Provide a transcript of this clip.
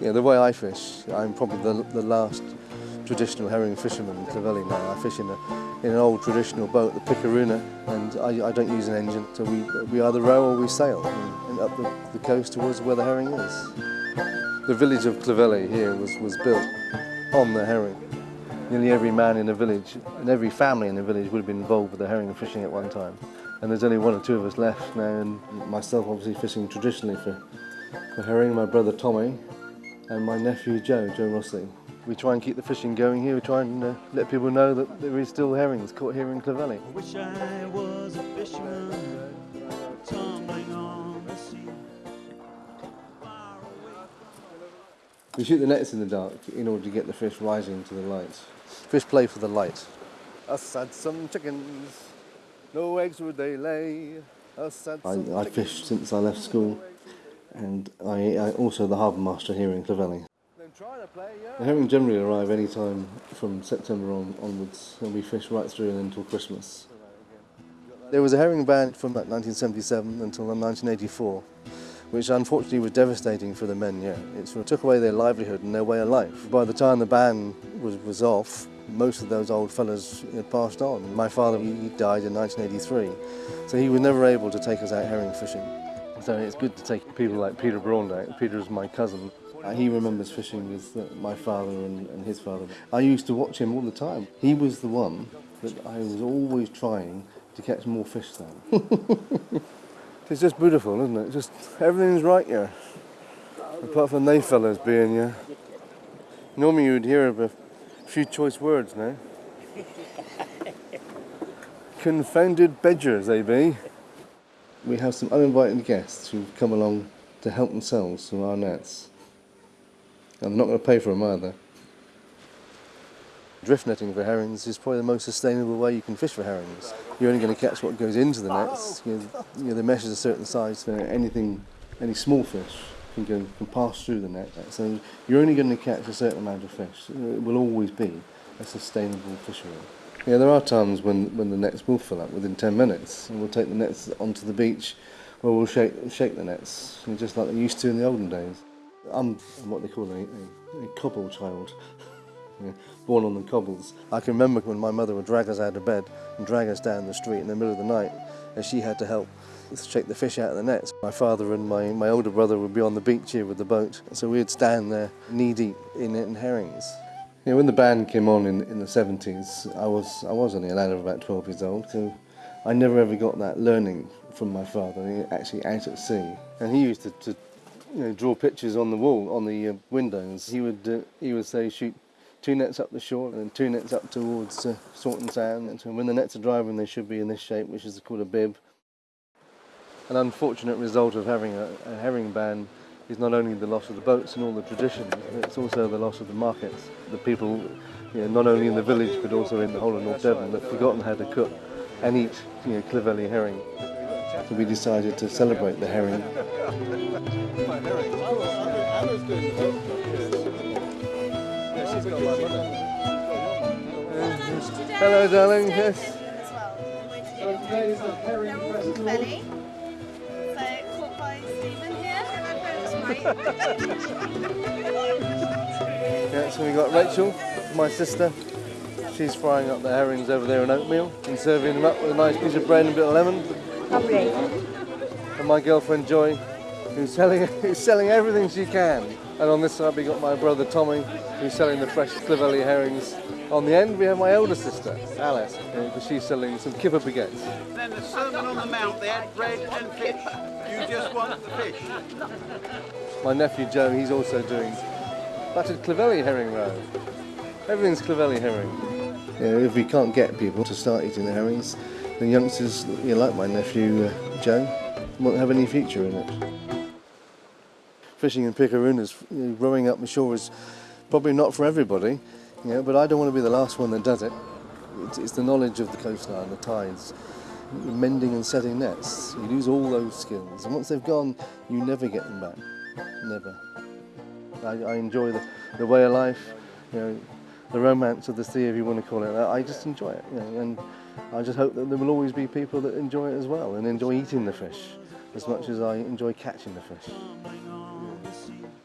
Yeah, the way I fish, I'm probably the, the last traditional herring fisherman in Clovelly now. I fish in, a, in an old traditional boat, the Picaruna, and I, I don't use an engine, so we, we either row or we sail and, and up the, the coast towards where the herring is. The village of Clovelly here was, was built on the herring. Nearly every man in the village and every family in the village would have been involved with the herring fishing at one time. And there's only one or two of us left now, and myself obviously fishing traditionally for, for herring, my brother Tommy, and my nephew Joe, Joe Rossley. We try and keep the fishing going here, we try and uh, let people know that there is still herrings caught here in Clovelly. Wish I was a fisherman, tumbling on the sea. We shoot the nets in the dark in order to get the fish rising to the light. Fish play for the light. Us had some chickens, no eggs would they lay. Us had I, I fished since I left school, and I, I also the harbour master here in Clovelly. The herring generally arrive any time from September on, onwards, and we fish right through and until Christmas. There was a herring ban from about 1977 until 1984 which unfortunately was devastating for the men, yeah. It sort of took away their livelihood and their way of life. By the time the ban was, was off, most of those old fellas had passed on. My father, he died in 1983, so he was never able to take us out herring fishing. So it's good to take people like Peter out. Peter is my cousin. Uh, he remembers fishing with uh, my father and, and his father. I used to watch him all the time. He was the one that I was always trying to catch more fish than. It's just beautiful, isn't it? Just everything's right here. Apart from they fellas being here. Normally you'd hear of a few choice words now. Confounded bedgers they be. We have some uninvited guests who've come along to help themselves from our nets. I'm not going to pay for them either. Drift netting for herrings is probably the most sustainable way you can fish for herrings. You're only going to catch what goes into the nets. Oh. You know, you know, the mesh is a certain size, so anything, any small fish can, go, can pass through the net. So you're only going to catch a certain amount of fish. It will always be a sustainable fishery. Yeah, there are times when, when the nets will fill up within 10 minutes, and we'll take the nets onto the beach, where we'll shake, shake the nets, just like they used to in the olden days. I'm what they call a, a, a cobble child. born on the cobbles. I can remember when my mother would drag us out of bed and drag us down the street in the middle of the night and she had to help shake the fish out of the nets. My father and my, my older brother would be on the beach here with the boat, so we'd stand there knee deep in, in herrings. You know, when the band came on in, in the 70s, I was, I was only a lad of about 12 years old, so I never ever got that learning from my father, actually out at sea. And he used to, to you know, draw pictures on the wall, on the uh, windows. He would, uh, he would say, shoot two nets up the shore and two nets up towards uh, Saunton Sound. And when the nets are driving, they should be in this shape, which is called a bib. An unfortunate result of having a, a herring ban is not only the loss of the boats and all the traditions, it's also the loss of the markets. The people, you know, not only in the village but also in the whole of North Devon, have forgotten how to cook and eat you know, Clovelly herring. So we decided to celebrate the herring. Hello, darling. Yes. Yeah, so we got Rachel, my sister. She's frying up the herrings over there in oatmeal and serving them up with a nice piece of bread and a bit of lemon. Lovely. And my girlfriend Joy, who's selling, who's selling everything she can. And on this side we got my brother Tommy, who's selling the fresh Clovelly herrings. On the end we have my older sister, Alice, because she's selling some kipper baguettes. Then the Sermon on the Mount, they had bread and fish. You just want the fish. My nephew Joe, he's also doing battered Clovelly herring roe. Everything's Clovelly herring. You know, if we can't get people to start eating the herrings, the youngsters, you know, like my nephew uh, Joe, won't have any future in it fishing in know, rowing up the shore is probably not for everybody, you know, but I don't want to be the last one that does it. It's, it's the knowledge of the coastline, the tides, mending and setting nets. You lose all those skills, and once they've gone, you never get them back. Never. I, I enjoy the, the way of life, you know, the romance of the sea, if you want to call it. I just enjoy it, you know, and I just hope that there will always be people that enjoy it as well and enjoy eating the fish as much as I enjoy catching the fish. Oh,